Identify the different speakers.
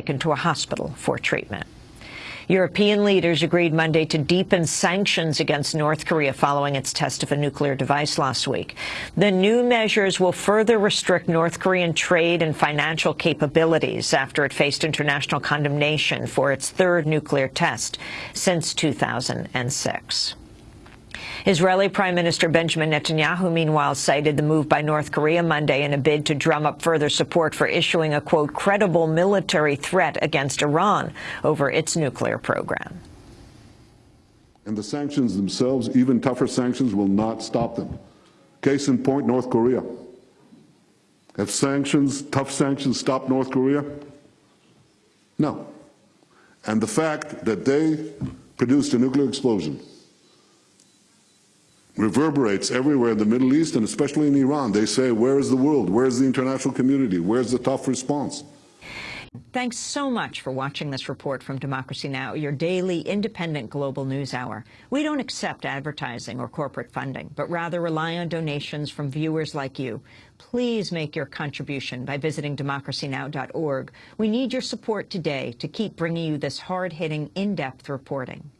Speaker 1: taken to a hospital for treatment. European leaders agreed Monday to deepen sanctions against North Korea following its test of a nuclear device last week. The new measures will further restrict North Korean trade and financial capabilities after it faced international condemnation for its third nuclear test since 2006. Israeli Prime Minister Benjamin Netanyahu, meanwhile, cited the move by North Korea Monday in a bid to drum up further support for issuing a, quote, credible military threat against Iran over its nuclear program.
Speaker 2: And the sanctions themselves, even tougher sanctions, will not stop them. Case in point, North Korea. Have sanctions, tough sanctions, stopped North Korea? No. And the fact that they produced a nuclear explosion reverberates everywhere in the Middle East and especially in Iran. They say, where is the world? Where is the international community? Where's the tough response?
Speaker 1: Thanks so much for watching this report from Democracy Now!, your daily independent global news hour. We don't accept advertising or corporate funding, but rather rely on donations from viewers like you. Please make your contribution by visiting democracynow.org. We need your support today to keep bringing you this hard-hitting, in-depth reporting.